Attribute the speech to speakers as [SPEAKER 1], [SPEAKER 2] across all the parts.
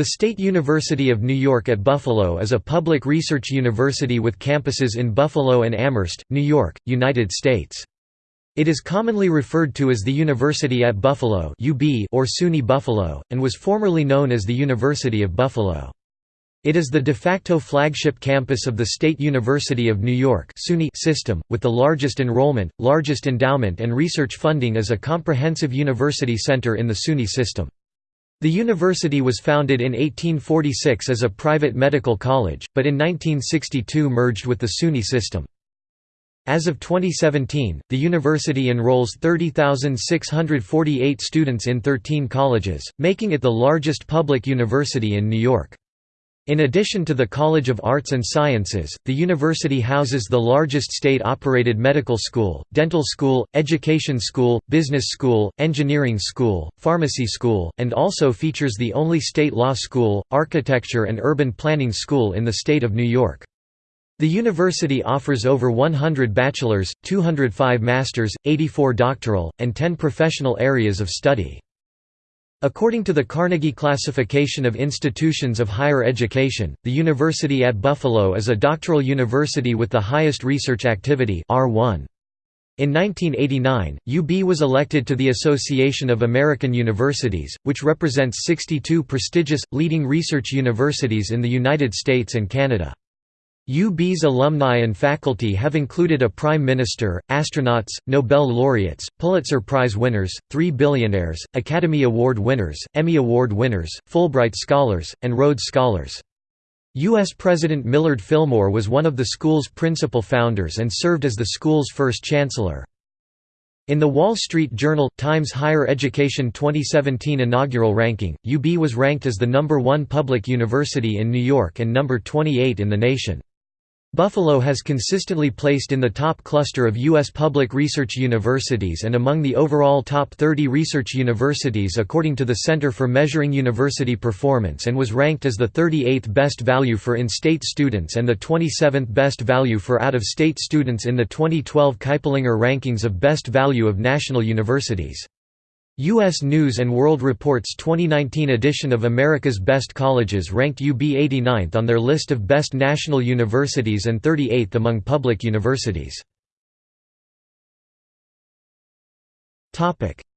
[SPEAKER 1] The State University of New York at Buffalo is a public research university with campuses in Buffalo and Amherst, New York, United States. It is commonly referred to as the University at Buffalo or SUNY Buffalo, and was formerly known as the University of Buffalo. It is the de facto flagship campus of the State University of New York system, with the largest enrollment, largest endowment and research funding as a comprehensive university center in the SUNY system. The university was founded in 1846 as a private medical college, but in 1962 merged with the SUNY system. As of 2017, the university enrolls 30,648 students in 13 colleges, making it the largest public university in New York. In addition to the College of Arts and Sciences, the university houses the largest state-operated medical school, dental school, education school, business school, engineering school, pharmacy school, and also features the only state law school, architecture and urban planning school in the state of New York. The university offers over 100 bachelor's, 205 master's, 84 doctoral, and 10 professional areas of study. According to the Carnegie Classification of Institutions of Higher Education, the University at Buffalo is a doctoral university with the highest research activity R1. In 1989, UB was elected to the Association of American Universities, which represents 62 prestigious, leading research universities in the United States and Canada. UB's alumni and faculty have included a prime minister, astronauts, Nobel laureates, Pulitzer Prize winners, three billionaires, Academy Award winners, Emmy Award winners, Fulbright scholars, and Rhodes Scholars. U.S. President Millard Fillmore was one of the school's principal founders and served as the school's first chancellor. In the Wall Street Journal Times Higher Education 2017 inaugural ranking, UB was ranked as the number one public university in New York and number 28 in the nation. Buffalo has consistently placed in the top cluster of U.S. public research universities and among the overall top 30 research universities according to the Center for Measuring University Performance and was ranked as the 38th best value for in-state students and the 27th best value for out-of-state students in the 2012 Kiplinger rankings of best value of national universities. U.S. News & World Report's 2019 edition of America's Best Colleges ranked UB 89th on their list of best national universities and 38th among public universities.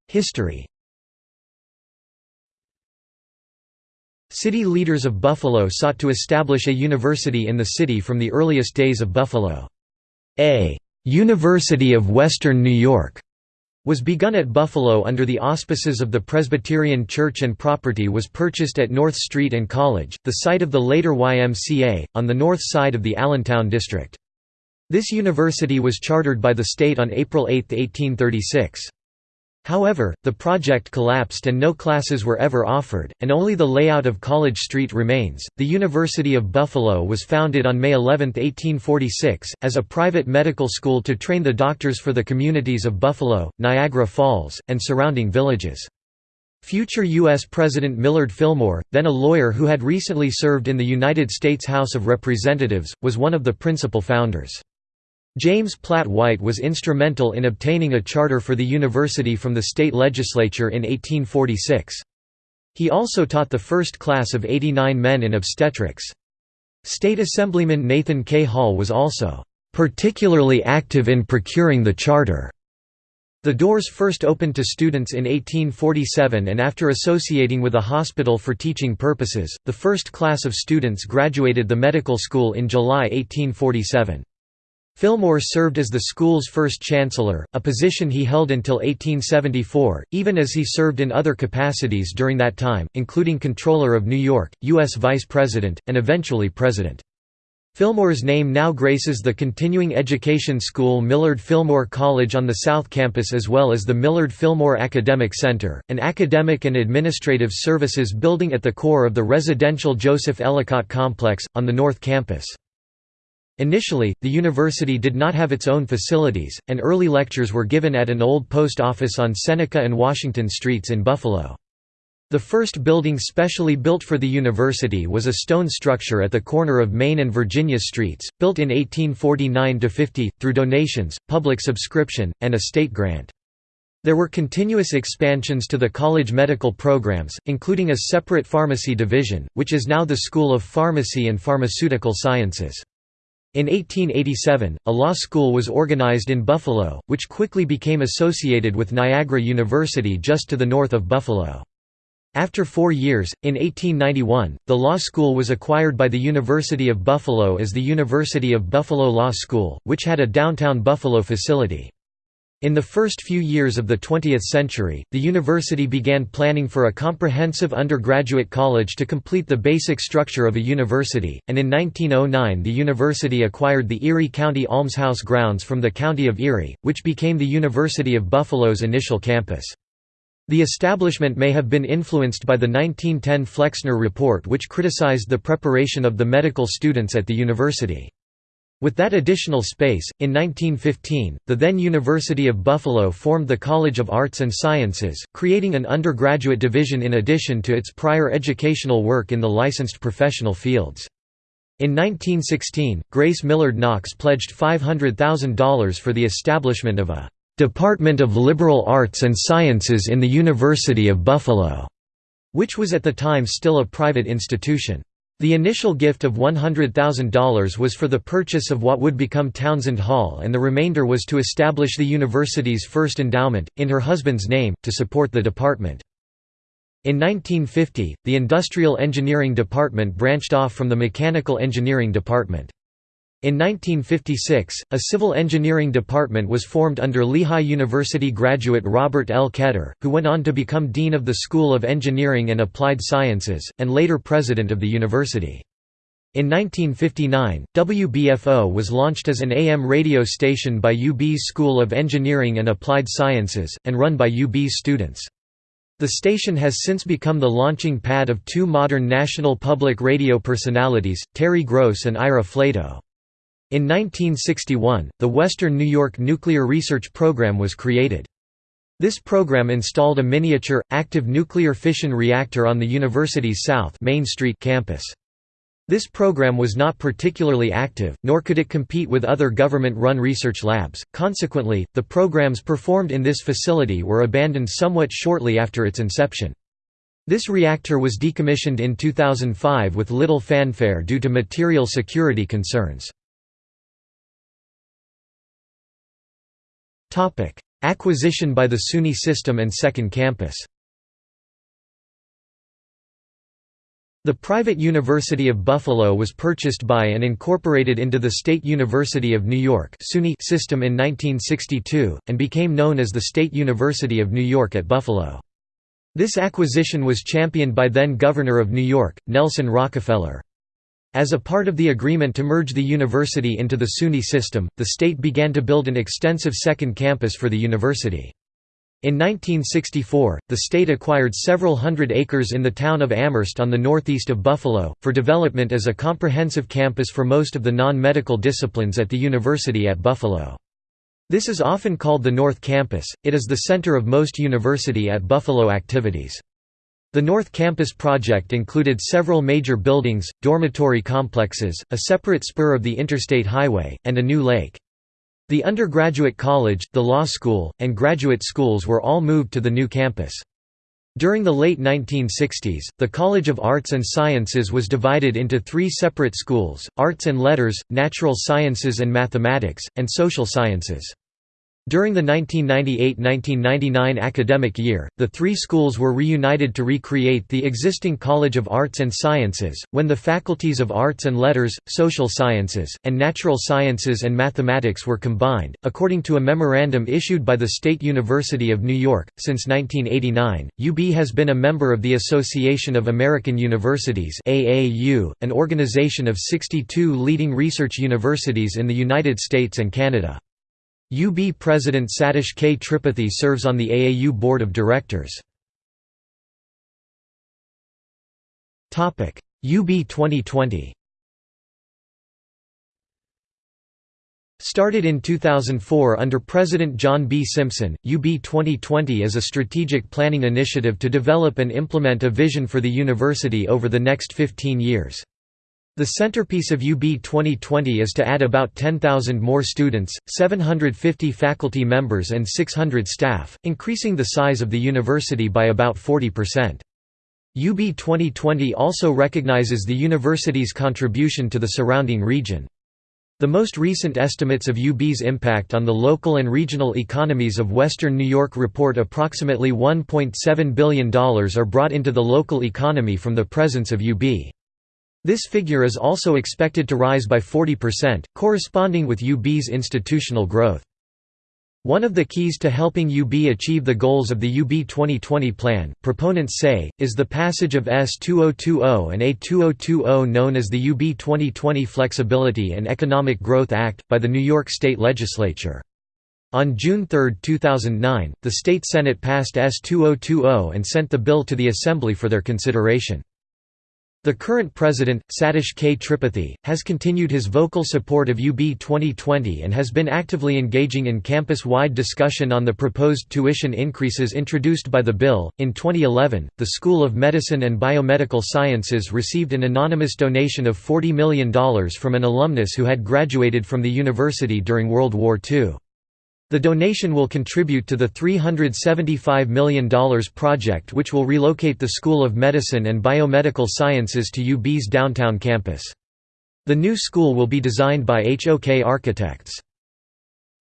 [SPEAKER 1] History City leaders of Buffalo sought to establish a university in the city from the earliest days of Buffalo. A «University of Western New York» was begun at Buffalo under the auspices of the Presbyterian Church and property was purchased at North Street and College, the site of the later YMCA, on the north side of the Allentown district. This university was chartered by the state on April 8, 1836. However, the project collapsed and no classes were ever offered, and only the layout of College Street remains. The University of Buffalo was founded on May 11, 1846, as a private medical school to train the doctors for the communities of Buffalo, Niagara Falls, and surrounding villages. Future U.S. President Millard Fillmore, then a lawyer who had recently served in the United States House of Representatives, was one of the principal founders. James Platt White was instrumental in obtaining a charter for the university from the state legislature in 1846. He also taught the first class of 89 men in obstetrics. State Assemblyman Nathan K. Hall was also particularly active in procuring the charter. The doors first opened to students in 1847 and after associating with a hospital for teaching purposes, the first class of students graduated the medical school in July 1847. Fillmore served as the school's first chancellor, a position he held until 1874, even as he served in other capacities during that time, including Comptroller of New York, U.S. Vice President, and eventually President. Fillmore's name now graces the continuing education school Millard Fillmore College on the South Campus as well as the Millard Fillmore Academic Center, an academic and administrative services building at the core of the residential Joseph Ellicott Complex, on the North Campus. Initially, the university did not have its own facilities, and early lectures were given at an old post office on Seneca and Washington Streets in Buffalo. The first building specially built for the university was a stone structure at the corner of Main and Virginia Streets, built in 1849–50, through donations, public subscription, and a state grant. There were continuous expansions to the college medical programs, including a separate pharmacy division, which is now the School of Pharmacy and Pharmaceutical Sciences. In 1887, a law school was organized in Buffalo, which quickly became associated with Niagara University just to the north of Buffalo. After four years, in 1891, the law school was acquired by the University of Buffalo as the University of Buffalo Law School, which had a downtown Buffalo facility. In the first few years of the 20th century, the university began planning for a comprehensive undergraduate college to complete the basic structure of a university, and in 1909 the university acquired the Erie County Almshouse grounds from the County of Erie, which became the University of Buffalo's initial campus. The establishment may have been influenced by the 1910 Flexner Report which criticized the preparation of the medical students at the university. With that additional space, in 1915, the then University of Buffalo formed the College of Arts and Sciences, creating an undergraduate division in addition to its prior educational work in the licensed professional fields. In 1916, Grace Millard Knox pledged $500,000 for the establishment of a Department of Liberal Arts and Sciences in the University of Buffalo, which was at the time still a private institution. The initial gift of $100,000 was for the purchase of what would become Townsend Hall and the remainder was to establish the university's first endowment, in her husband's name, to support the department. In 1950, the Industrial Engineering Department branched off from the Mechanical Engineering Department. In 1956, a civil engineering department was formed under Lehigh University graduate Robert L. Ketter, who went on to become dean of the School of Engineering and Applied Sciences, and later president of the university. In 1959, WBFO was launched as an AM radio station by UB's School of Engineering and Applied Sciences, and run by UB's students. The station has since become the launching pad of two modern national public radio personalities, Terry Gross and Ira Flatow. In 1961, the Western New York Nuclear Research Program was created. This program installed a miniature, active nuclear fission reactor on the university's South Main Street campus. This program was not particularly active, nor could it compete with other government-run research labs, consequently, the programs performed in this facility were abandoned somewhat shortly after its inception. This reactor was decommissioned in 2005 with little fanfare due to material security concerns. Acquisition by the SUNY system and second campus The private University of Buffalo was purchased by and incorporated into the State University of New York system in 1962, and became known as the State University of New York at Buffalo. This acquisition was championed by then-Governor of New York, Nelson Rockefeller. As a part of the agreement to merge the university into the SUNY system, the state began to build an extensive second campus for the university. In 1964, the state acquired several hundred acres in the town of Amherst on the northeast of Buffalo, for development as a comprehensive campus for most of the non-medical disciplines at the university at Buffalo. This is often called the North Campus, it is the center of most University at Buffalo activities. The North Campus project included several major buildings, dormitory complexes, a separate spur of the interstate highway, and a new lake. The undergraduate college, the law school, and graduate schools were all moved to the new campus. During the late 1960s, the College of Arts and Sciences was divided into three separate schools, Arts and Letters, Natural Sciences and Mathematics, and Social Sciences. During the 1998–1999 academic year, the three schools were reunited to recreate the existing College of Arts and Sciences, when the faculties of Arts and Letters, Social Sciences, and Natural Sciences and Mathematics were combined. According to a memorandum issued by the State University of New York, since 1989, UB has been a member of the Association of American Universities (AAU), an organization of 62 leading research universities in the United States and Canada. UB President Satish K. Tripathi serves on the AAU Board of Directors. UB 2020 Started in 2004 under President John B. Simpson, UB 2020 is a strategic planning initiative to develop and implement a vision for the university over the next 15 years. The centerpiece of UB 2020 is to add about 10,000 more students, 750 faculty members and 600 staff, increasing the size of the university by about 40%. UB 2020 also recognizes the university's contribution to the surrounding region. The most recent estimates of UB's impact on the local and regional economies of Western New York report approximately $1.7 billion are brought into the local economy from the presence of UB. This figure is also expected to rise by 40%, corresponding with UB's institutional growth. One of the keys to helping UB achieve the goals of the UB 2020 plan, proponents say, is the passage of S2020 and A2020 known as the UB 2020 Flexibility and Economic Growth Act, by the New York State Legislature. On June 3, 2009, the state Senate passed S2020 and sent the bill to the Assembly for their consideration. The current president, Satish K. Tripathi, has continued his vocal support of UB 2020 and has been actively engaging in campus wide discussion on the proposed tuition increases introduced by the bill. In 2011, the School of Medicine and Biomedical Sciences received an anonymous donation of $40 million from an alumnus who had graduated from the university during World War II. The donation will contribute to the $375 million project which will relocate the School of Medicine and Biomedical Sciences to UB's downtown campus. The new school will be designed by HOK Architects.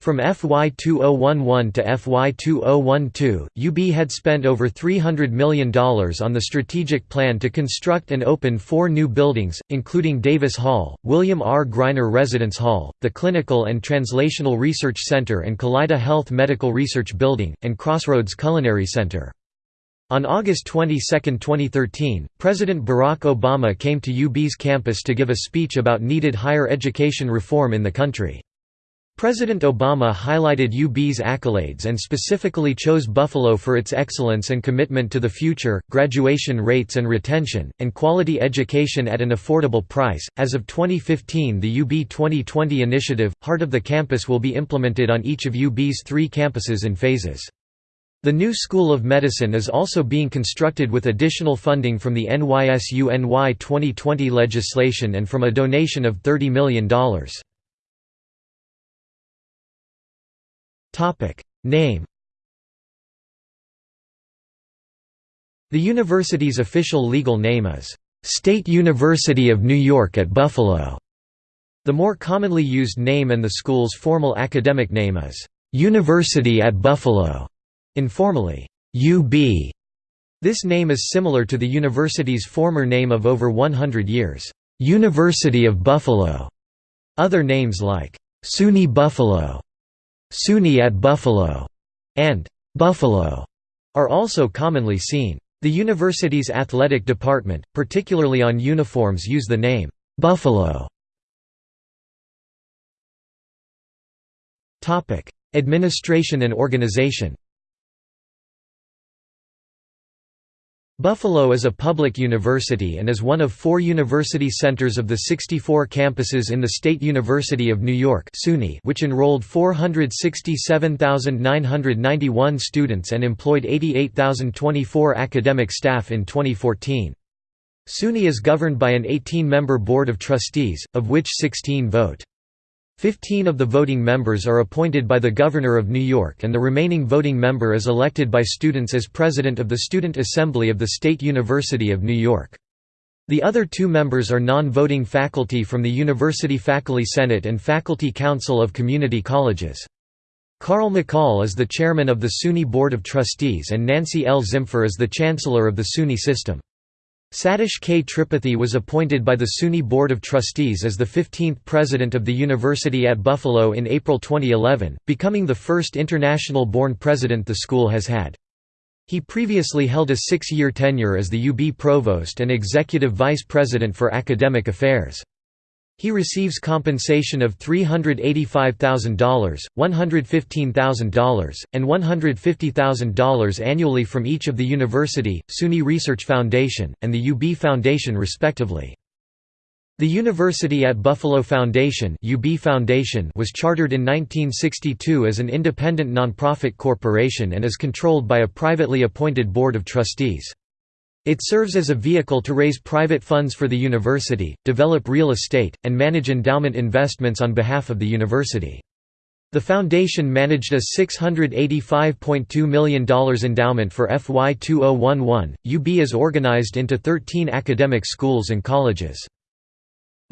[SPEAKER 1] From FY 2011 to FY 2012, UB had spent over $300 million on the strategic plan to construct and open four new buildings, including Davis Hall, William R. Greiner Residence Hall, the Clinical and Translational Research Center and Kaleida Health Medical Research Building, and Crossroads Culinary Center. On August 22, 2013, President Barack Obama came to UB's campus to give a speech about needed higher education reform in the country. President Obama highlighted UB's accolades and specifically chose Buffalo for its excellence and commitment to the future, graduation rates and retention, and quality education at an affordable price. As of 2015, the UB 2020 initiative, Heart of the Campus, will be implemented on each of UB's three campuses in phases. The new School of Medicine is also being constructed with additional funding from the NYSU NY 2020 legislation and from a donation of $30 million. Topic Name The university's official legal name is State University of New York at Buffalo. The more commonly used name and the school's formal academic name is University at Buffalo, informally UB. This name is similar to the university's former name of over 100 years, University of Buffalo. Other names like SUNY Buffalo SUNY at Buffalo, and Buffalo are also commonly seen. The university's athletic department, particularly on uniforms use the name, Buffalo. Administration and organization Buffalo is a public university and is one of four university centers of the 64 campuses in the State University of New York SUNY, which enrolled 467,991 students and employed 88,024 academic staff in 2014. SUNY is governed by an 18-member board of trustees, of which 16 vote. Fifteen of the voting members are appointed by the Governor of New York and the remaining voting member is elected by students as President of the Student Assembly of the State University of New York. The other two members are non-voting faculty from the University Faculty Senate and Faculty Council of Community Colleges. Carl McCall is the chairman of the SUNY Board of Trustees and Nancy L. Zimpher is the chancellor of the SUNY system. Satish K. Tripathi was appointed by the SUNY Board of Trustees as the 15th president of the University at Buffalo in April 2011, becoming the first international-born president the school has had. He previously held a six-year tenure as the UB Provost and Executive Vice President for Academic Affairs. He receives compensation of $385,000, $115,000, and $150,000 annually from each of the University, SUNY Research Foundation, and the UB Foundation respectively. The University at Buffalo Foundation, UB Foundation was chartered in 1962 as an independent nonprofit corporation and is controlled by a privately appointed board of trustees. It serves as a vehicle to raise private funds for the university, develop real estate, and manage endowment investments on behalf of the university. The foundation managed a $685.2 million endowment for FY 2011. UB is organized into 13 academic schools and colleges.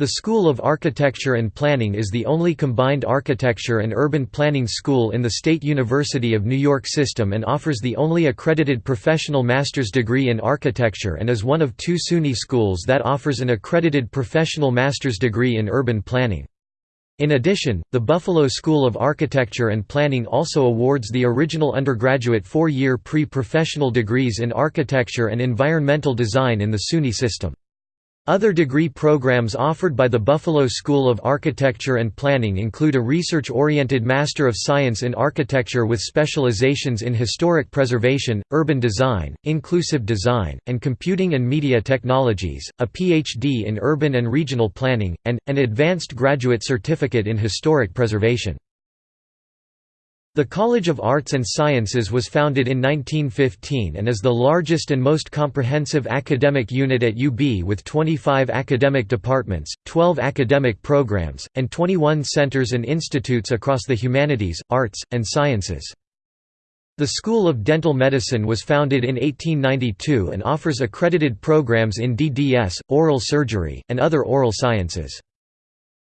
[SPEAKER 1] The School of Architecture and Planning is the only combined architecture and urban planning school in the State University of New York system and offers the only accredited professional master's degree in architecture and is one of two SUNY schools that offers an accredited professional master's degree in urban planning. In addition, the Buffalo School of Architecture and Planning also awards the original undergraduate four-year pre-professional degrees in architecture and environmental design in the SUNY system. Other degree programs offered by the Buffalo School of Architecture and Planning include a research-oriented Master of Science in Architecture with specializations in historic preservation, urban design, inclusive design, and computing and media technologies, a PhD in urban and regional planning, and, an advanced graduate certificate in historic preservation. The College of Arts and Sciences was founded in 1915 and is the largest and most comprehensive academic unit at UB with 25 academic departments, 12 academic programs, and 21 centers and institutes across the humanities, arts, and sciences. The School of Dental Medicine was founded in 1892 and offers accredited programs in DDS, oral surgery, and other oral sciences.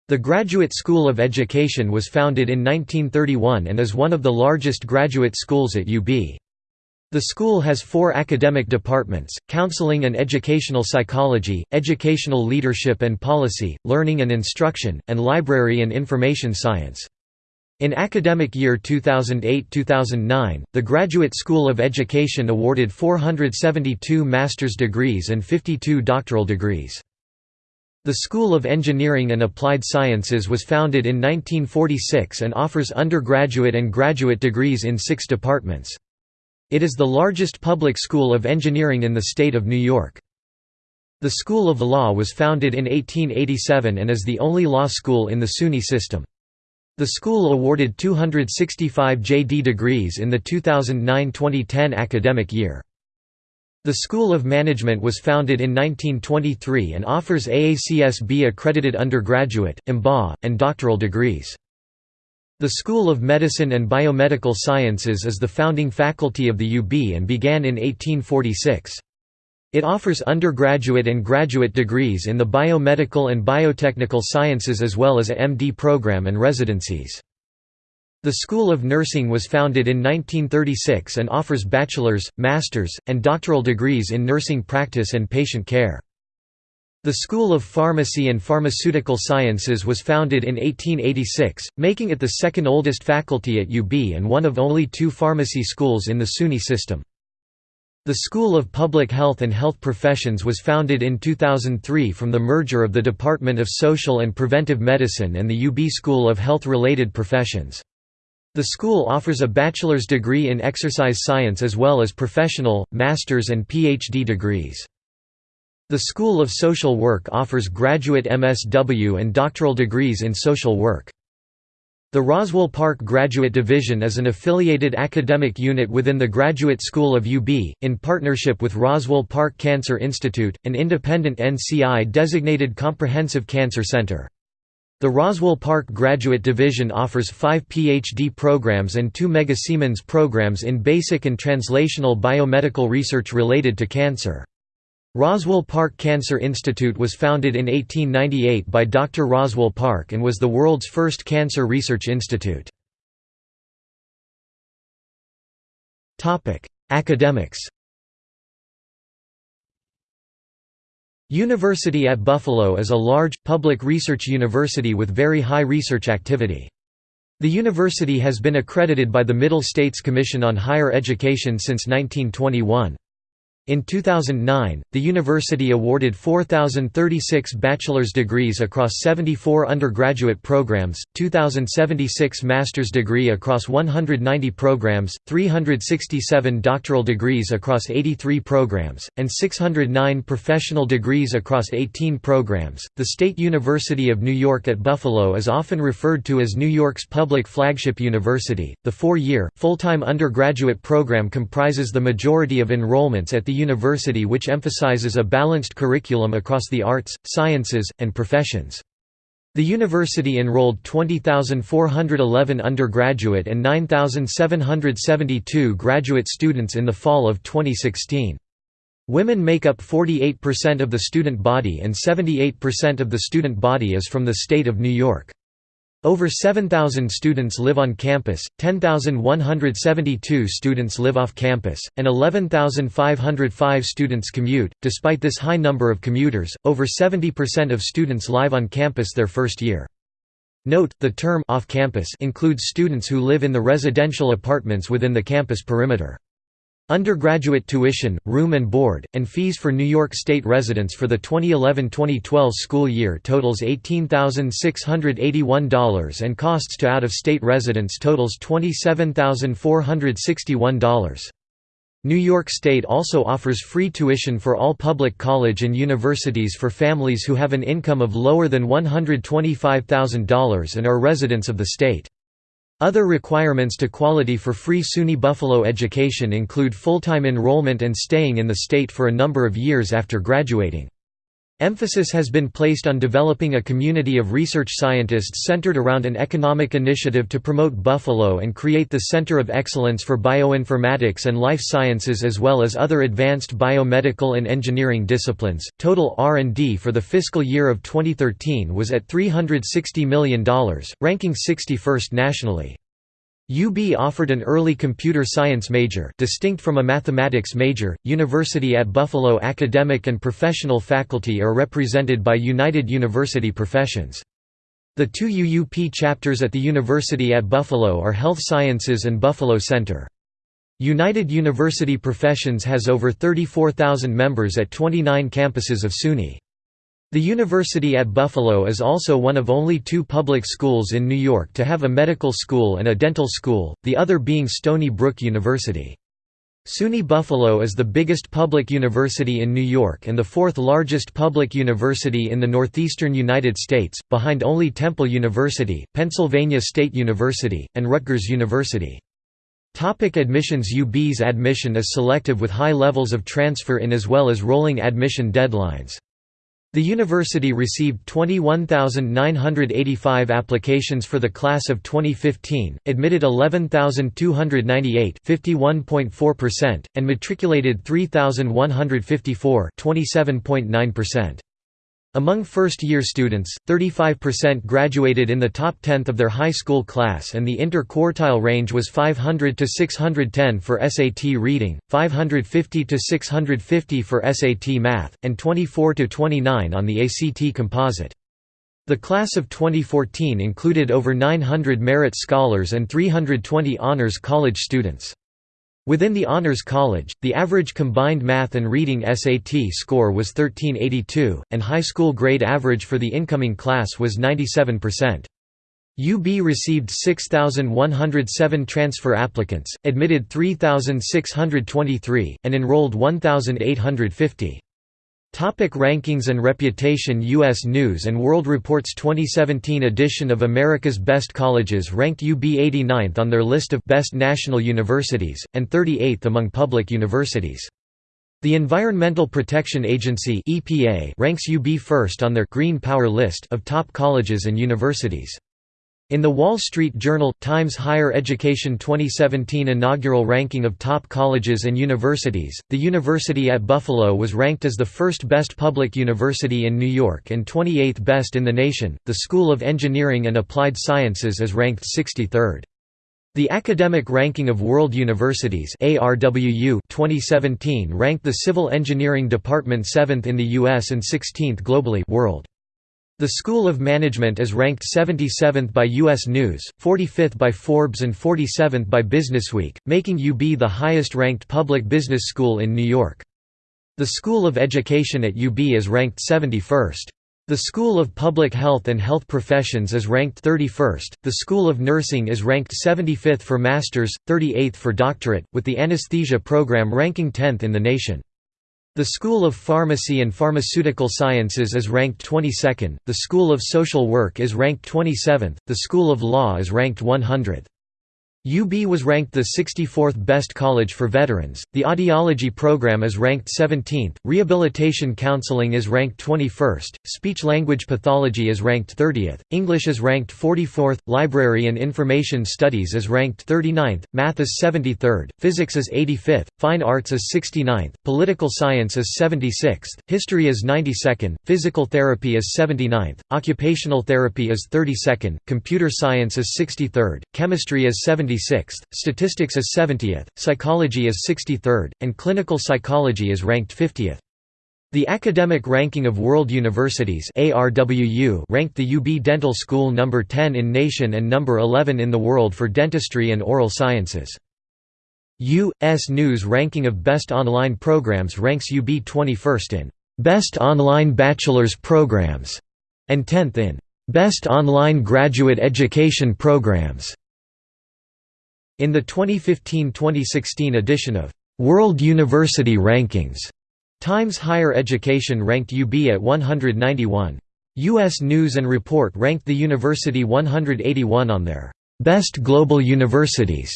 [SPEAKER 1] The Graduate School of Education was founded in 1931 and is one of the largest graduate schools at UB. The school has four academic departments, counseling and educational psychology, educational leadership and policy, learning and instruction, and library and information science. In academic year 2008–2009, the Graduate School of Education awarded 472 master's degrees and 52 doctoral degrees. The School of Engineering and Applied Sciences was founded in 1946 and offers undergraduate and graduate degrees in six departments. It is the largest public school of engineering in the state of New York. The School of Law was founded in 1887 and is the only law school in the SUNY system. The school awarded 265 JD degrees in the 2009–2010 academic year. The School of Management was founded in 1923 and offers AACSB accredited undergraduate, MBA, and doctoral degrees. The School of Medicine and Biomedical Sciences is the founding faculty of the UB and began in 1846. It offers undergraduate and graduate degrees in the biomedical and biotechnical sciences as well as a MD program and residencies. The School of Nursing was founded in 1936 and offers bachelor's, master's, and doctoral degrees in nursing practice and patient care. The School of Pharmacy and Pharmaceutical Sciences was founded in 1886, making it the second oldest faculty at UB and one of only two pharmacy schools in the SUNY system. The School of Public Health and Health Professions was founded in 2003 from the merger of the Department of Social and Preventive Medicine and the UB School of Health-Related Professions. The school offers a bachelor's degree in exercise science as well as professional, master's and PhD degrees. The School of Social Work offers graduate MSW and doctoral degrees in social work. The Roswell Park Graduate Division is an affiliated academic unit within the Graduate School of UB, in partnership with Roswell Park Cancer Institute, an independent NCI-designated comprehensive cancer center. The Roswell Park Graduate Division offers five PhD programs and two Mega Siemens programs in basic and translational biomedical research related to cancer. Roswell Park Cancer Institute was founded in 1898 by Dr. Roswell Park and was the world's first cancer research institute. Academics University at Buffalo is a large, public research university with very high research activity. The university has been accredited by the Middle States Commission on Higher Education since 1921. In 2009, the university awarded 4,036 bachelor's degrees across 74 undergraduate programs, 2,076 master's degree across 190 programs, 367 doctoral degrees across 83 programs, and 609 professional degrees across 18 programs. The State University of New York at Buffalo is often referred to as New York's public flagship university. The four year, full time undergraduate program comprises the majority of enrollments at the university which emphasizes a balanced curriculum across the arts, sciences, and professions. The university enrolled 20,411 undergraduate and 9,772 graduate students in the fall of 2016. Women make up 48% of the student body and 78% of the student body is from the state of New York. Over 7,000 students live on campus, 10,172 students live off campus, and 11,505 students commute. Despite this high number of commuters, over 70% of students live on campus their first year. Note, the term off campus includes students who live in the residential apartments within the campus perimeter. Undergraduate tuition, room and board, and fees for New York State residents for the 2011–2012 school year totals $18,681 and costs to out-of-state residents totals $27,461. New York State also offers free tuition for all public college and universities for families who have an income of lower than $125,000 and are residents of the state. Other requirements to quality for free SUNY Buffalo education include full-time enrollment and staying in the state for a number of years after graduating. Emphasis has been placed on developing a community of research scientists centered around an economic initiative to promote Buffalo and create the Center of Excellence for Bioinformatics and Life Sciences as well as other advanced biomedical and engineering disciplines. Total R&D for the fiscal year of 2013 was at $360 million, ranking 61st nationally. UB offered an early computer science major distinct from a mathematics major. University at Buffalo academic and professional faculty are represented by United University Professions. The two UUP chapters at the University at Buffalo are Health Sciences and Buffalo Center. United University Professions has over 34,000 members at 29 campuses of SUNY. The University at Buffalo is also one of only two public schools in New York to have a medical school and a dental school, the other being Stony Brook University. SUNY Buffalo is the biggest public university in New York and the fourth largest public university in the northeastern United States, behind only Temple University, Pennsylvania State University, and Rutgers University. Topic admissions UB's admission is selective with high levels of transfer in as well as rolling admission deadlines. The university received 21,985 applications for the class of 2015, admitted 11,298 and matriculated 3,154 27.9%. Among first-year students, 35% graduated in the top tenth of their high school class and the inter-quartile range was 500 to 610 for SAT reading, 550 to 650 for SAT math, and 24 to 29 on the ACT composite. The class of 2014 included over 900 merit scholars and 320 honors college students. Within the Honors College, the average combined math and reading SAT score was 1382, and high school grade average for the incoming class was 97%. UB received 6,107 transfer applicants, admitted 3,623, and enrolled 1,850. Topic rankings and reputation U.S. News & World Report's 2017 edition of America's Best Colleges ranked UB 89th on their list of «Best National Universities», and 38th among public universities. The Environmental Protection Agency ranks UB first on their «Green Power» list of top colleges and universities. In the Wall Street Journal Times Higher Education 2017 inaugural ranking of top colleges and universities, the University at Buffalo was ranked as the first best public university in New York and 28th best in the nation. The School of Engineering and Applied Sciences is ranked 63rd. The Academic Ranking of World Universities ARWU 2017 ranked the Civil Engineering Department 7th in the US and 16th globally world. The School of Management is ranked 77th by U.S. News, 45th by Forbes and 47th by Businessweek, making UB the highest-ranked public business school in New York. The School of Education at UB is ranked 71st. The School of Public Health and Health Professions is ranked 31st, the School of Nursing is ranked 75th for master's, 38th for doctorate, with the anesthesia program ranking 10th in the nation. The School of Pharmacy and Pharmaceutical Sciences is ranked 22nd, the School of Social Work is ranked 27th, the School of Law is ranked 100th. UB was ranked the 64th best college for veterans, the audiology program is ranked 17th, rehabilitation counseling is ranked 21st, speech-language pathology is ranked 30th, English is ranked 44th, library and information studies is ranked 39th, math is 73rd, physics is 85th, fine arts is 69th, political science is 76th, history is 92nd, physical therapy is 79th, occupational therapy is 32nd, computer science is 63rd, chemistry is 70 76th, statistics is 70th, psychology is 63rd, and clinical psychology is ranked 50th. The Academic Ranking of World Universities ranked the UB Dental School number 10 in nation and number 11 in the world for dentistry and oral sciences. U.S. News Ranking of Best Online Programs ranks UB 21st in Best Online Bachelor's Programs and 10th in Best Online Graduate Education Programs. In the 2015–2016 edition of World University Rankings, Times Higher Education ranked UB at 191. U.S. News & Report ranked the university 181 on their «Best Global Universities»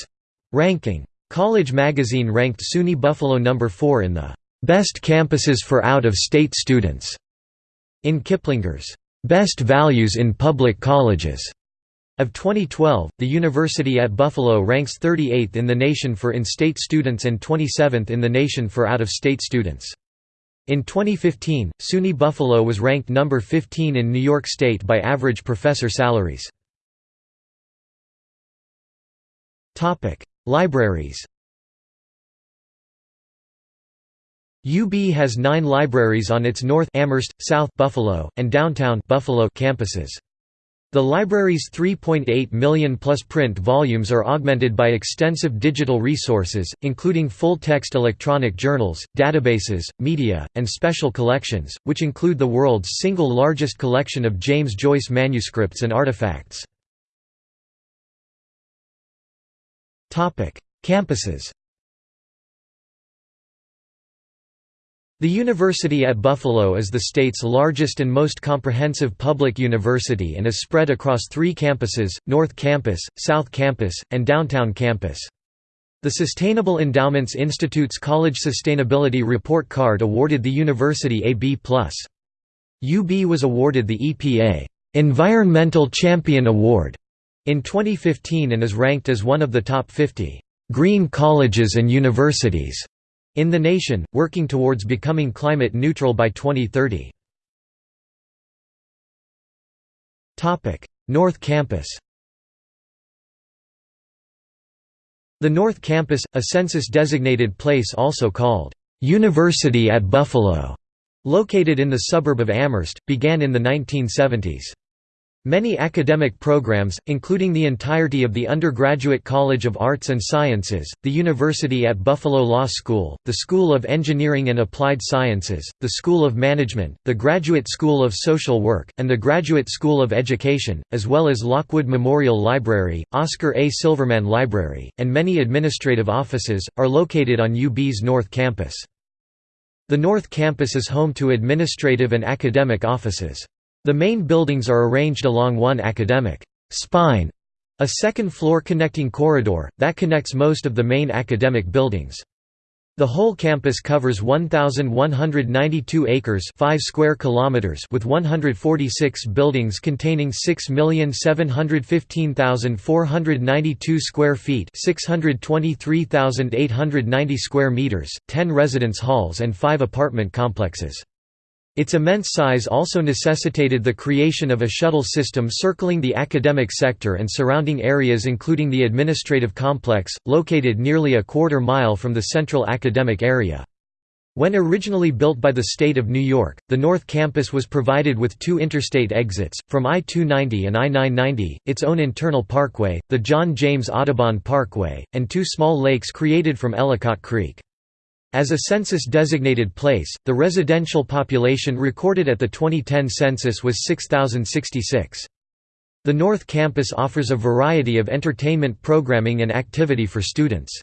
[SPEAKER 1] ranking. College Magazine ranked SUNY Buffalo number 4 in the «Best Campuses for Out-of-State Students» in Kiplinger's «Best Values in Public Colleges» Of 2012, the university at Buffalo ranks 38th in the nation for in-state students and 27th in the nation for out-of-state students. In 2015, SUNY Buffalo was ranked number 15 in New York State by average professor salaries. Libraries UB has nine libraries on its North Amherst, South Buffalo, and Downtown Buffalo campuses. The library's 3.8 million plus print volumes are augmented by extensive digital resources, including full-text electronic journals, databases, media, and special collections, which include the world's single largest collection of James Joyce manuscripts and artifacts. Campuses The University at Buffalo is the state's largest and most comprehensive public university and is spread across three campuses, North Campus, South Campus, and Downtown Campus. The Sustainable Endowments Institute's College Sustainability Report Card awarded the university a B+. UB was awarded the EPA Environmental Champion Award in 2015 and is ranked as one of the top 50 green colleges and universities in the nation, working towards becoming climate neutral by 2030. North Campus The North Campus, a census-designated place also called, "'University at Buffalo' located in the suburb of Amherst, began in the 1970s. Many academic programs, including the entirety of the Undergraduate College of Arts and Sciences, the University at Buffalo Law School, the School of Engineering and Applied Sciences, the School of Management, the Graduate School of Social Work, and the Graduate School of Education, as well as Lockwood Memorial Library, Oscar A. Silverman Library, and many administrative offices, are located on UB's North Campus. The North Campus is home to administrative and academic offices. The main buildings are arranged along one academic spine, a second-floor connecting corridor, that connects most of the main academic buildings. The whole campus covers 1192 acres, 5 square kilometers with 146 buildings containing 6,715,492 square feet, 623,890 square meters, 10 residence halls and 5 apartment complexes. Its immense size also necessitated the creation of a shuttle system circling the academic sector and surrounding areas including the administrative complex, located nearly a quarter mile from the central academic area. When originally built by the state of New York, the North Campus was provided with two interstate exits, from I-290 and I-990, its own internal parkway, the John James Audubon Parkway, and two small lakes created from Ellicott Creek. As a census-designated place, the residential population recorded at the 2010 census was 6,066. The North Campus offers a variety of entertainment programming and activity for students.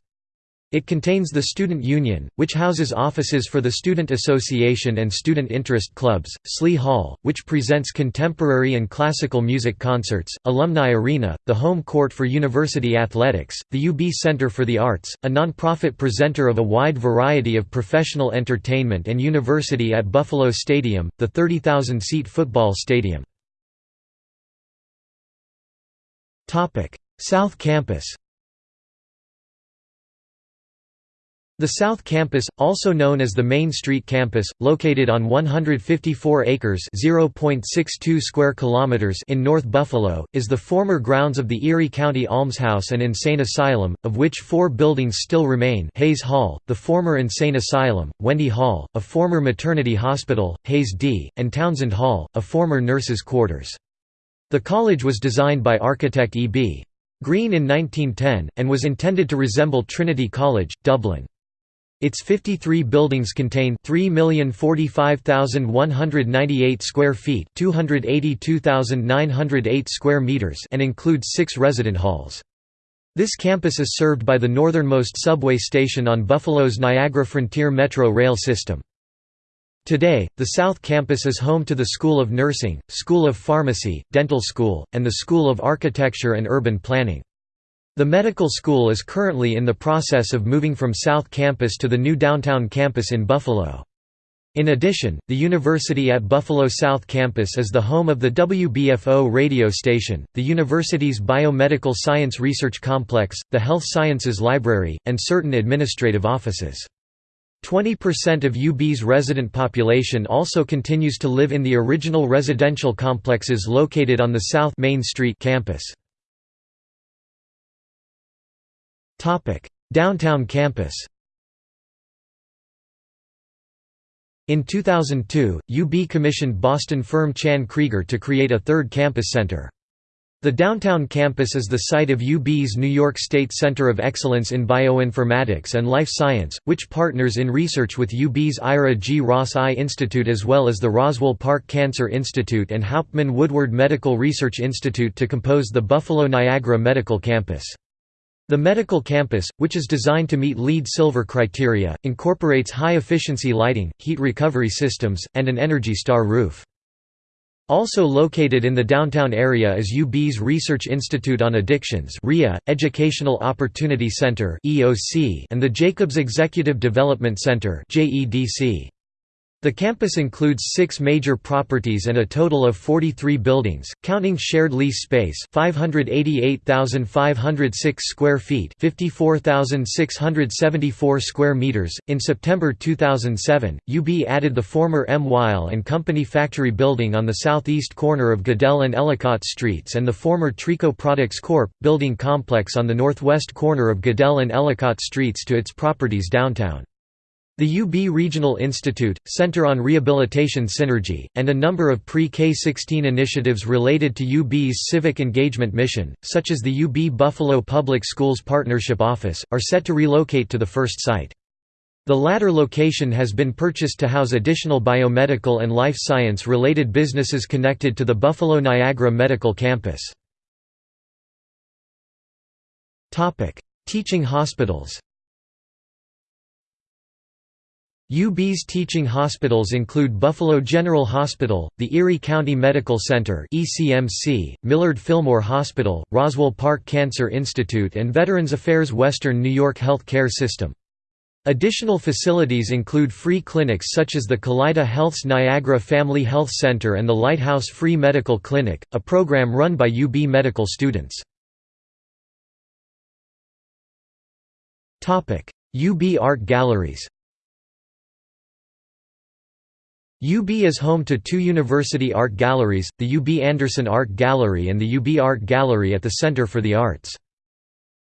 [SPEAKER 1] It contains the Student Union, which houses offices for the Student Association and student interest clubs, Slee Hall, which presents contemporary and classical music concerts, Alumni Arena, the home court for university athletics, the UB Center for the Arts, a non-profit presenter of a wide variety of professional entertainment and university at Buffalo Stadium, the 30,000-seat football stadium. South Campus The South Campus, also known as the Main Street Campus, located on 154 acres (0.62 square kilometers) in North Buffalo, is the former grounds of the Erie County Almshouse and Insane Asylum, of which four buildings still remain Hayes Hall, the former Insane Asylum, Wende Hall, a former maternity hospital, Hayes D., and Townsend Hall, a former nurses' quarters. The college was designed by architect E. B. Green in 1910, and was intended to resemble Trinity College, Dublin. Its 53 buildings contain 3,045,198 square feet, 282,908 square meters, and includes 6 resident halls. This campus is served by the northernmost subway station on Buffalo's Niagara Frontier Metro rail system. Today, the South Campus is home to the School of Nursing, School of Pharmacy, Dental School, and the School of Architecture and Urban Planning. The medical school is currently in the process of moving from South Campus to the new downtown campus in Buffalo. In addition, the University at Buffalo South Campus is the home of the WBFO radio station, the university's Biomedical Science Research Complex, the Health Sciences Library, and certain administrative offices. 20% of UB's resident population also continues to live in the original residential complexes located on the South Main Street campus. Downtown campus In 2002, UB commissioned Boston firm Chan Krieger to create a third campus center. The downtown campus is the site of UB's New York State Center of Excellence in Bioinformatics and Life Science, which partners in research with UB's Ira G. Ross Eye Institute as well as the Roswell Park Cancer Institute and Hauptman Woodward Medical Research Institute to compose the Buffalo Niagara Medical Campus. The medical campus, which is designed to meet LEED Silver criteria, incorporates high-efficiency lighting, heat recovery systems, and an Energy Star roof. Also located in the downtown area is UB's Research Institute on Addictions Educational Opportunity Center and the Jacobs Executive Development Center JEDC. The campus includes six major properties and a total of 43 buildings, counting shared lease space 588,506 square feet 54,674 square meters. In September 2007, UB added the former M. Wile and Company factory building on the southeast corner of Goodell and Ellicott Streets and the former Trico Products Corp. building complex on the northwest corner of Goodell and Ellicott Streets to its properties downtown. The UB Regional Institute, Center on Rehabilitation Synergy, and a number of pre-K-16 initiatives related to UB's civic engagement mission, such as the UB Buffalo Public Schools Partnership Office, are set to relocate to the first site. The latter location has been purchased to house additional biomedical and life science-related businesses connected to the Buffalo Niagara Medical Campus. Teaching hospitals UB's teaching hospitals include Buffalo General Hospital, the Erie County Medical Center (ECMC), Millard Fillmore Hospital, Roswell Park Cancer Institute and Veterans Affairs Western New York Health Care System. Additional facilities include free clinics such as the Kaleida Health's Niagara Family Health Center and the Lighthouse Free Medical Clinic, a program run by UB medical students. UB Art Galleries UB is home to two university art galleries, the UB Anderson Art Gallery and the UB Art Gallery at the Center for the Arts.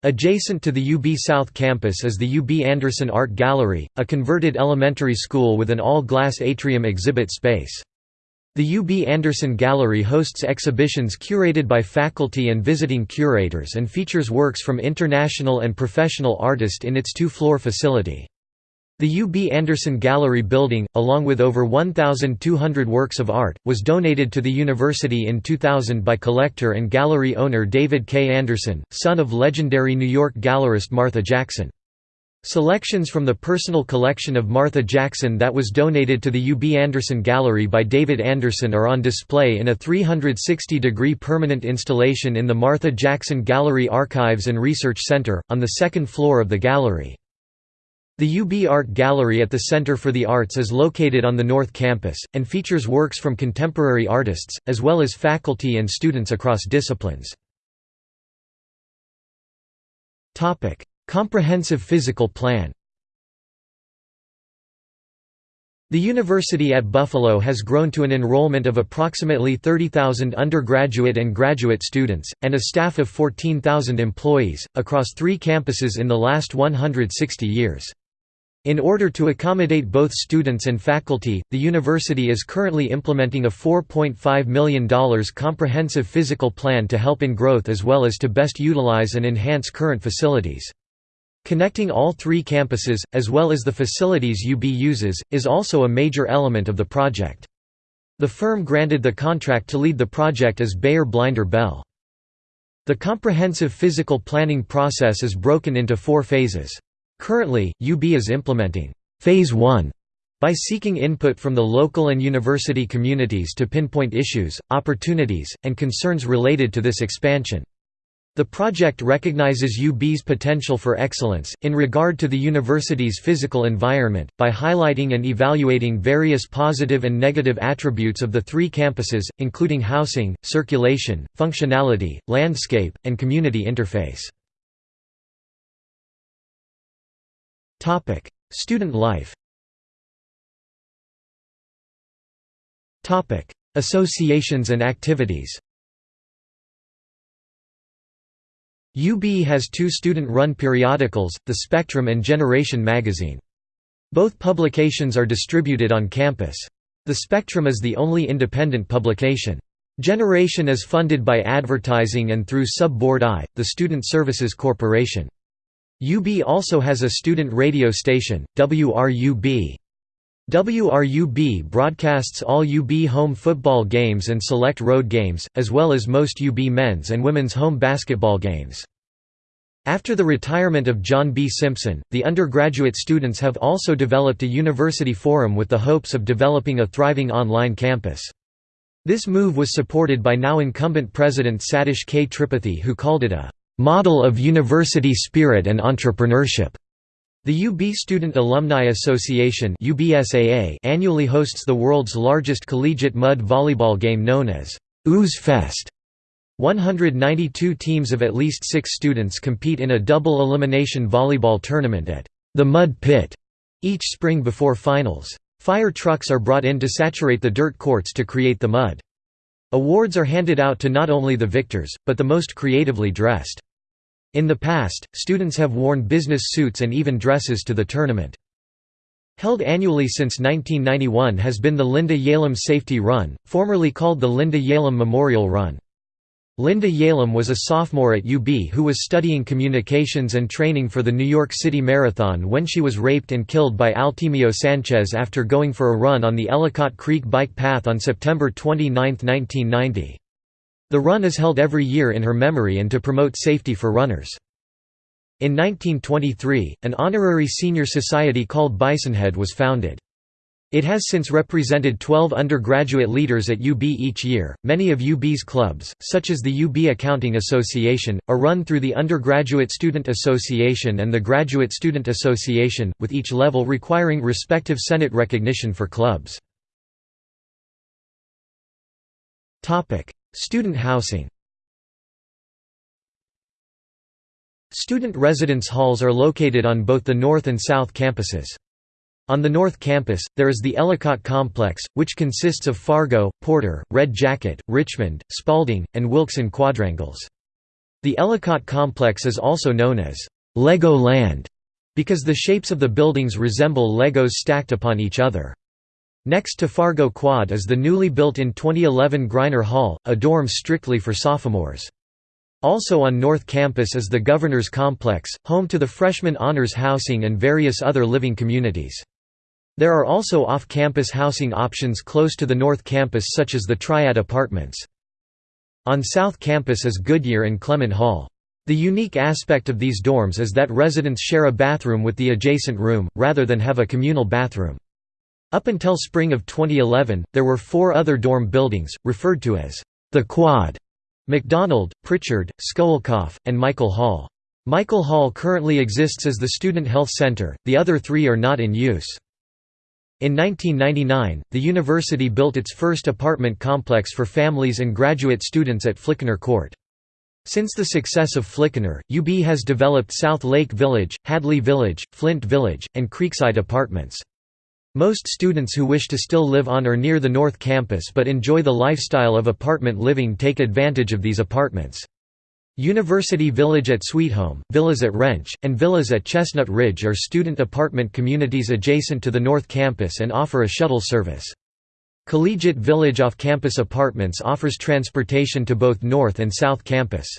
[SPEAKER 1] Adjacent to the UB South Campus is the UB Anderson Art Gallery, a converted elementary school with an all-glass atrium exhibit space. The UB Anderson Gallery hosts exhibitions curated by faculty and visiting curators and features works from international and professional artists in its two-floor facility. The UB Anderson Gallery building, along with over 1,200 works of art, was donated to the university in 2000 by collector and gallery owner David K. Anderson, son of legendary New York gallerist Martha Jackson. Selections from the personal collection of Martha Jackson that was donated to the UB Anderson Gallery by David Anderson are on display in a 360-degree permanent installation in the Martha Jackson Gallery Archives and Research Center, on the second floor of the gallery. The UB Art Gallery at the Center for the Arts is located on the North Campus, and features works from contemporary artists, as well as faculty and students across disciplines. Comprehensive Physical Plan The university at Buffalo has grown to an enrollment of approximately 30,000 undergraduate and graduate students, and a staff of 14,000 employees, across three campuses in the last 160 years. In order to accommodate both students and faculty, the university is currently implementing a $4.5 million comprehensive physical plan to help in growth as well as to best utilize and enhance current facilities. Connecting all three campuses, as well as the facilities UB uses, is also a major element of the project. The firm granted the contract to lead the project as Beyer Blinder Belle. The comprehensive physical planning process is broken into four phases. Currently, UB is implementing Phase 1 by seeking input from the local and university communities to pinpoint issues, opportunities, and concerns related to this expansion. The project recognizes UB's potential for excellence, in regard to the university's physical environment, by highlighting and evaluating various positive and negative attributes of the three campuses, including housing, circulation, functionality, landscape, and community interface. Student life Topic: Associations and activities UB has two student-run periodicals, The Spectrum and Generation magazine. Both publications are distributed on campus. The Spectrum is the only independent publication. Generation is funded by advertising and through Sub-Board I, the Student Services Corporation. UB also has a student radio station, WRUB. WRUB broadcasts all UB home football games and select road games, as well as most UB men's and women's home basketball games. After the retirement of John B. Simpson, the undergraduate students have also developed a university forum with the hopes of developing a thriving online campus. This move was supported by now incumbent President Satish K. Tripathi who called it a "...model of university spirit and entrepreneurship." The UB Student Alumni Association annually hosts the world's largest collegiate mud volleyball game known as Ooze Fest. 192 teams of at least six students compete in a double elimination volleyball tournament at the Mud Pit each spring before finals. Fire trucks are brought in to saturate the dirt courts to create the mud. Awards are handed out to not only the victors, but the most creatively dressed. In the past, students have worn business suits and even dresses to the tournament. Held annually since 1991 has been the Linda Yalem Safety Run, formerly called the Linda Yalem Memorial Run. Linda Yalem was a sophomore at UB who was studying communications and training for the New York City Marathon when she was raped and killed by Altemio Sanchez after going for a run on the Ellicott Creek Bike Path on September 29, 1990. The run is held every year in her memory and to promote safety for runners. In 1923, an honorary senior society called Bisonhead was founded. It has since represented 12 undergraduate leaders at UB each year. Many of UB's clubs, such as the UB Accounting Association, are run through the Undergraduate Student Association and the Graduate Student Association, with each level requiring respective Senate recognition for clubs. Student housing Student residence halls are located on both the north and south campuses. On the North Campus, there is the Ellicott Complex, which consists of Fargo, Porter, Red Jacket, Richmond, Spalding, and Wilkes quadrangles. The Ellicott Complex is also known as Lego Land because the shapes of the buildings resemble Legos stacked upon each other. Next to Fargo Quad is the newly built in 2011 Greiner Hall, a dorm strictly for sophomores. Also on North Campus is the Governor's Complex, home to the Freshman Honors Housing and various other living communities. There are also off-campus housing options close to the North Campus such as the Triad Apartments. On South Campus is Goodyear and Clement Hall. The unique aspect of these dorms is that residents share a bathroom with the adjacent room, rather than have a communal bathroom. Up until spring of 2011, there were four other dorm buildings, referred to as the Quad, McDonald, Pritchard, Schoellkopf, and Michael Hall. Michael Hall currently exists as the Student Health Center, the other three are not in use. In 1999, the university built its first apartment complex for families and graduate students at Flickinger Court. Since the success of Flickinger, UB has developed South Lake Village, Hadley Village, Flint Village, and Creekside Apartments. Most students who wish to still live on or near the North Campus but enjoy the lifestyle of apartment living take advantage of these apartments. University Village at Sweet Home, Villas at Rensch, and Villas at Chestnut Ridge are student apartment communities adjacent to the North Campus and offer a shuttle service. Collegiate Village off-campus apartments offers transportation to both North and South Campus.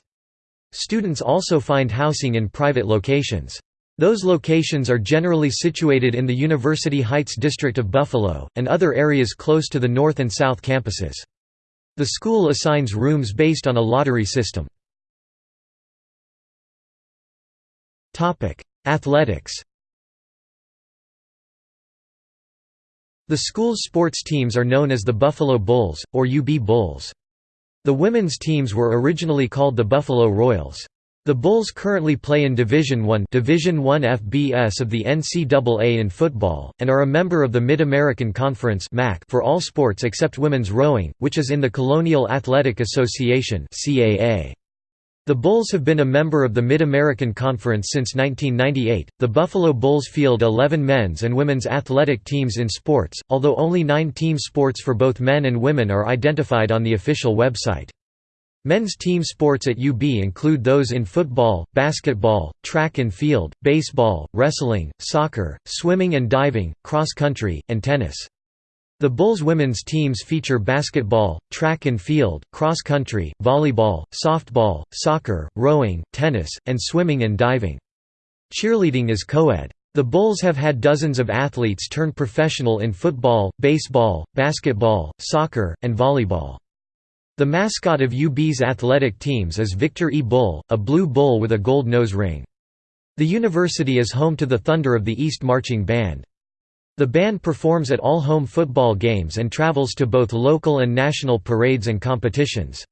[SPEAKER 1] Students also find housing in private locations. Those locations are generally situated in the University Heights district of Buffalo, and other areas close to the north and south campuses. The school assigns rooms based on a lottery system. Athletics The school's sports teams are known as the Buffalo Bulls, or UB Bulls. The women's teams were originally called the Buffalo Royals. The Bulls currently play in Division I Division I FBS of the NCAA in football, and are a member of the Mid-American Conference for all sports except women's rowing, which is in the Colonial Athletic Association The Bulls have been a member of the Mid-American Conference since 1998. The Buffalo Bulls field 11 men's and women's athletic teams in sports, although only nine team sports for both men and women are identified on the official website. Men's team sports at UB include those in football, basketball, track and field, baseball, wrestling, soccer, swimming and diving, cross country, and tennis. The Bulls women's teams feature basketball, track and field, cross country, volleyball, softball, soccer, rowing, tennis, and swimming and diving. Cheerleading is co-ed. The Bulls have had dozens of athletes turn professional in football, baseball, basketball, soccer, and volleyball. The mascot of UB's athletic teams is Victor E. Bull, a blue bull with a gold nose ring. The university is home to the Thunder of the East Marching Band. The band performs at all home football games and travels to both local and national parades and competitions.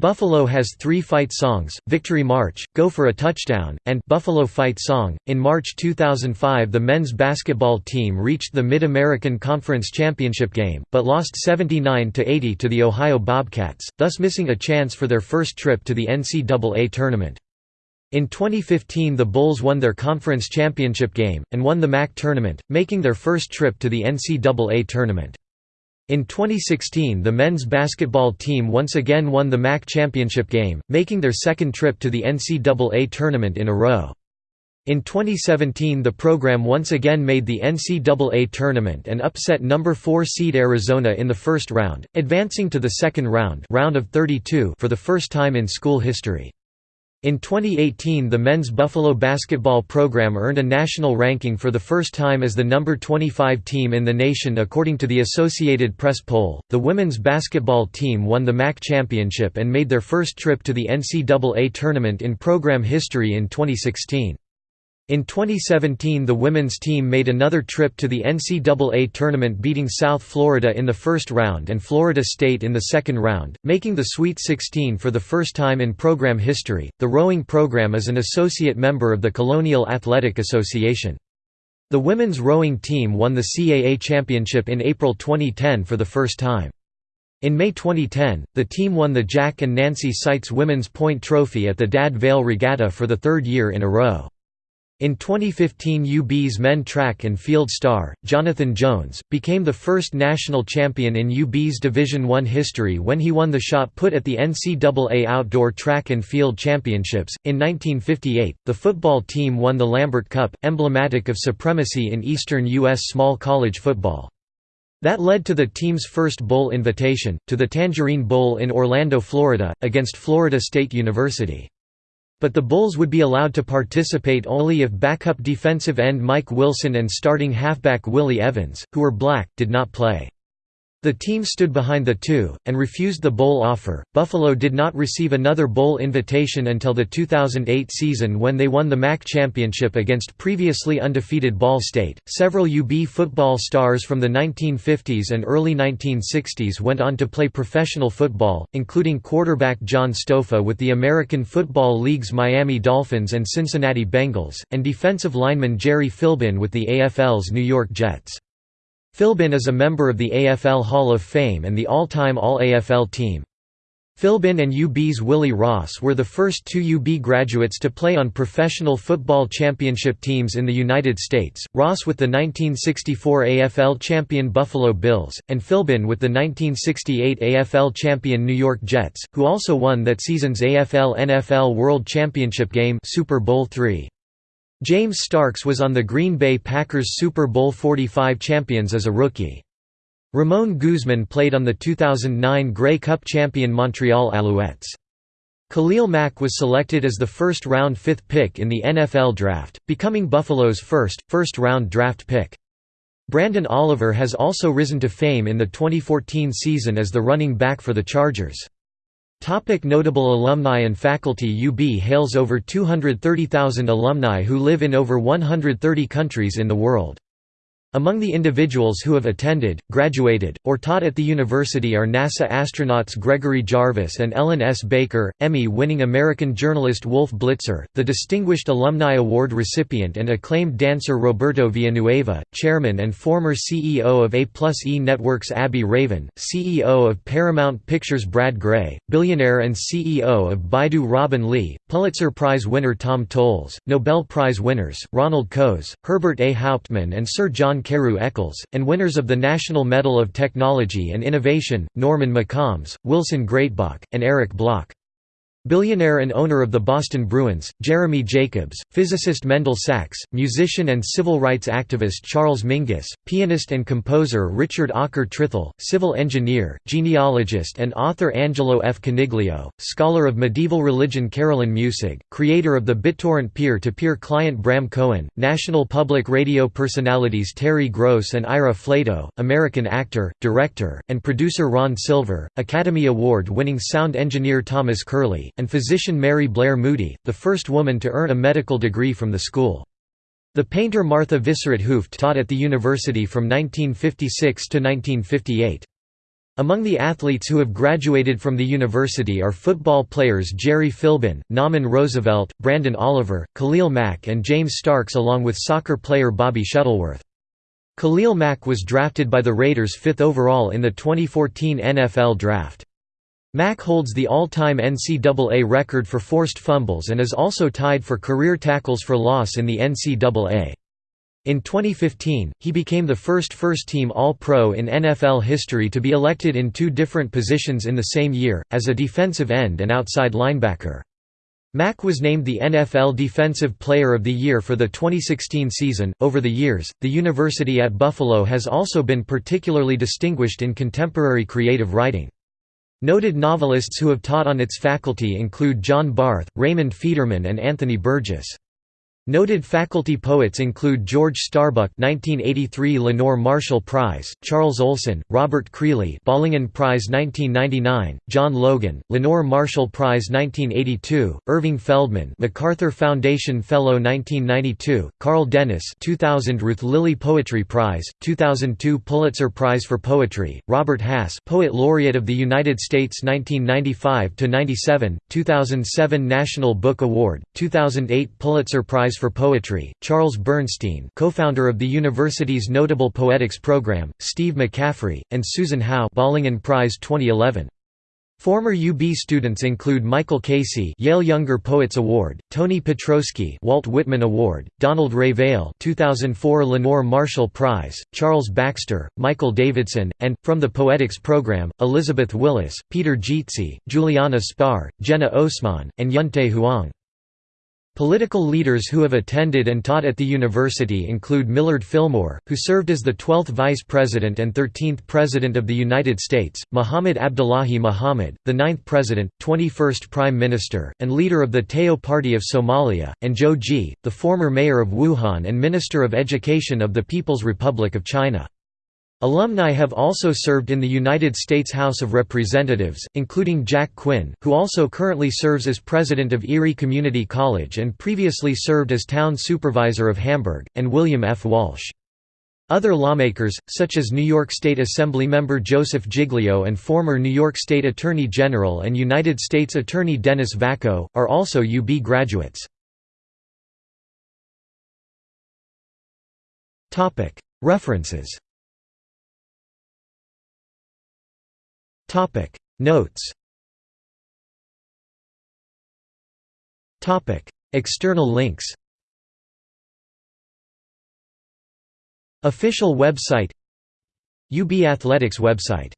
[SPEAKER 1] Buffalo has three fight songs, Victory March, Go for a Touchdown, and Buffalo Fight Song. In March 2005 the men's basketball team reached the Mid-American Conference Championship game, but lost 79–80 to the Ohio Bobcats, thus missing a chance for their first trip to the NCAA tournament. In 2015 the Bulls won their conference championship game, and won the MAC tournament, making their first trip to the NCAA tournament. In 2016 the men's basketball team once again won the MAC championship game, making their second trip to the NCAA tournament in a row. In 2017 the program once again made the NCAA tournament and upset number 4 seed Arizona in the first round, advancing to the second round, round of 32 for the first time in school history. In 2018 the men's Buffalo basketball program earned a national ranking for the first time as the number 25 team in the nation according to the Associated Press poll. The women's basketball team won the MAC championship and made their first trip to the NCAA tournament in program history in 2016. In 2017 the women's team made another trip to the NCAA tournament beating South Florida in the first round and Florida State in the second round, making the Sweet 16 for the first time in program history. The rowing program is an associate member of the Colonial Athletic Association. The women's rowing team won the CAA championship in April 2010 for the first time. In May 2010, the team won the Jack and Nancy Seitz Women's Point Trophy at the Dad Vale Regatta for the third year in a row. In 2015 UB's men track and field star, Jonathan Jones, became the first national champion in UB's Division I history when he won the shot put at the NCAA Outdoor Track and Field Championships. In 1958, the football team won the Lambert Cup, emblematic of supremacy in eastern U.S. small college football. That led to the team's first bowl invitation, to the Tangerine Bowl in Orlando, Florida, against Florida State University. But the Bulls would be allowed to participate only if backup defensive end Mike Wilson and starting halfback Willie Evans, who were black, did not play. The team stood behind the two, and refused the bowl offer. Buffalo did not receive another bowl invitation until the 2008 season when they won the MAC championship against previously undefeated Ball State. Several UB football stars from the 1950s and early 1960s went on to play professional football, including quarterback John Stofa with the American Football League's Miami Dolphins and Cincinnati Bengals, and defensive lineman Jerry Philbin with the AFL's New York Jets. Philbin is a member of the AFL Hall of Fame and the all-time All-AFL team. Philbin and UB's Willie Ross were the first two UB graduates to play on professional football championship teams in the United States, Ross with the 1964 AFL champion Buffalo Bills, and Philbin with the 1968 AFL champion New York Jets, who also won that season's AFL-NFL World Championship game Super Bowl III. James Starks was on the Green Bay Packers Super Bowl 45 champions as a rookie. Ramon Guzman played on the 2009 Grey Cup champion Montreal Alouettes. Khalil Mack was selected as the first-round fifth pick in the NFL Draft, becoming Buffalo's first, first-round draft pick. Branden Oliver has also risen to fame in the 2014 season as the running back for the Chargers. Topic notable alumni and faculty UB hails over 230,000 alumni who live in over 130 countries in the world. Among the individuals who have attended, graduated, or taught at the university are NASA astronauts Gregory Jarvis and Ellen S. Baker, Emmy-winning American journalist Wolf Blitzer, the Distinguished Alumni Award recipient and acclaimed dancer Roberto Villanueva, chairman and former CEO of A Plus E Networks Abbe Raven, CEO of Paramount Pictures Brad Grey, billionaire and CEO of Baidu Robin Li, Pulitzer Prize winner Tom Toles, Nobel Prize winners, Ronald Coase, Herbert A. Hauptman and Sir John Carew Eccles, and winners of the National Medal of Technology and Innovation, Norman McCombs, Wilson Greatbatch, and Eric Bloch. Billionaire and owner of the Boston Bruins, Jeremy Jacobs, physicist Mendel Sachs, musician and civil rights activist Charles Mingus, pianist and composer Richard Aaker Trythall, civil engineer, genealogist and author Angelo F. Coniglio, scholar of medieval religion Carolyn Muessig, creator of the BitTorrent peer-to-peer client Bram Cohen, national public radio personalities Terry Gross and Ira Flatow, American actor, director, and producer Ron Silver, Academy Award-winning sound engineer Thomas Curley, and physician Mary Blair Moody, the first woman to earn a medical degree from the school. The painter Martha Visser't Hooft taught at the university from 1956 to 1958. Among the athletes who have graduated from the university are football players Jerry Philbin, Naaman Roosevelt, Branden Oliver, Khalil Mack and James Starks along with soccer player Bobby Shuttleworth. Khalil Mack was drafted by the Raiders fifth overall in the 2014 NFL Draft. Mack holds the all-time NCAA record for forced fumbles and is also tied for career tackles for loss in the NCAA. In 2015, he became the first first-team All-Pro in NFL history to be elected in two different positions in the same year, as a defensive end and outside linebacker. Mack was named the NFL Defensive Player of the Year for the 2016 season. Over the years, the University at Buffalo has also been particularly distinguished in contemporary creative writing. Noted novelists who have taught on its faculty include John Barth, Raymond Federman and Anthony Burgess. Noted faculty poets include George Starbuck (1983 Lenore Marshall Prize), Charles Olson, Robert Creeley (Bollingen Prize 1999), John Logan, Lenore Marshall Prize 1982, Irving Feldman, MacArthur Foundation Fellow 1992, Carl Dennis (2000 Ruth Lilly Poetry Prize, 2002 Pulitzer Prize for Poetry), Robert Hass, Poet Laureate of the United States 1995 to 97, 2007 National Book Award, 2008 Pulitzer Prize for Poetry, Charles Bernstein co-founder of the university's Notable Poetics program, Steve McCaffery, and Susan Howe Bollingen Prize 2011. Former UB students include Michael Casey Yale Younger Poets Award, Tony Petrosky Walt Whitman Award, Donald Ray 2004 Lenore Marshall Prize, Charles Baxter, Michael Davidson, and, from the Poetics program, Elizabeth Willis, Peter Gizzi, Juliana Spahr, Jena Osman, and Yunte Huang. Political leaders who have attended and taught at the university include Millard Fillmore, who served as the 12th Vice President and 13th President of the United States, Muhammad Abdullahi Muhammad, the 9th President, 21st Prime Minister, and leader of the Tayo Party of Somalia, and Zhou Ji, the former mayor of Wuhan and Minister of Education of the People's Republic of China. Alumni have also served in the United States House of Representatives, including Jack Quinn, who also currently serves as president of Erie Community College and previously served as town supervisor of Hamburg, and William F. Walsh. Other lawmakers, such as New York State Assembly member Joseph Giglio and former New York State Attorney General and United States Attorney Dennis Vacco, are also UB graduates. References Topic. Notes. Topic. External links. Official website. UB Athletics website